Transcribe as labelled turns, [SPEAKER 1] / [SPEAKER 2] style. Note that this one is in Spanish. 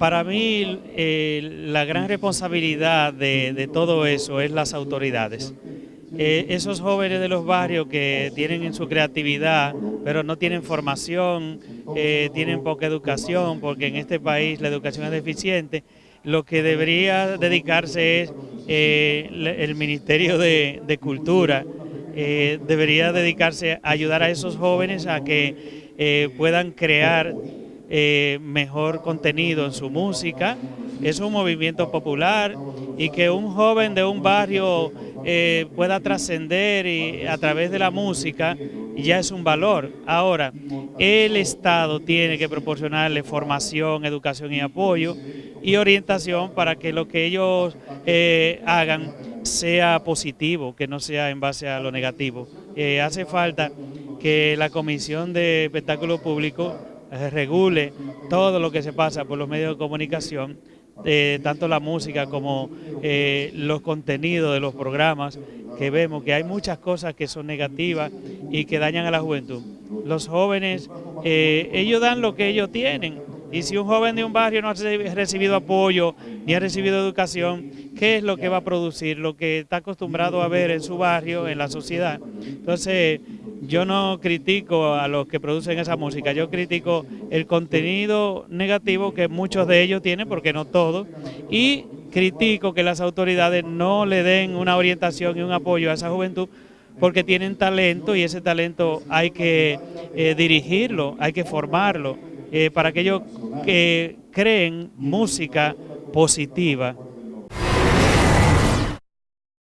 [SPEAKER 1] Para mí eh, la gran responsabilidad de, todo eso es las autoridades. Eh, esos jóvenes de los barrios que tienen en su creatividad, pero no tienen formación, eh, tienen poca educación, porque en este país la educación es deficiente, lo que debería dedicarse es el Ministerio de, de Cultura, debería dedicarse a ayudar a esos jóvenes a que puedan crear eh, mejor contenido en su música. Es un movimiento popular y que un joven de un barrio eh, pueda trascender a través de la música ya es un valor. Ahora, el Estado tiene que proporcionarle formación, educación y apoyo y orientación para que lo que ellos eh, hagan sea positivo, que no sea en base a lo negativo. hace falta que la Comisión de Espectáculo Público regule todo lo que se pasa por los medios de comunicación, eh, tanto la música como eh, los contenidos de los programas, que vemos que hay muchas cosas que son negativas y que dañan a la juventud. Los jóvenes, ellos dan lo que ellos tienen, y si un joven de un barrio no ha recibido apoyo ni ha recibido educación, ¿qué es lo que va a producir? Lo que está acostumbrado a ver en su barrio, en la sociedad. Entonces, yo no critico a los que producen esa música, yo critico el contenido negativo que muchos de ellos tienen, porque no todos, y critico que las autoridades no le den una orientación y un apoyo a esa juventud porque tienen talento y ese talento hay que eh, dirigirlo, hay que formarlo, eh, para que ellos que creen música positiva,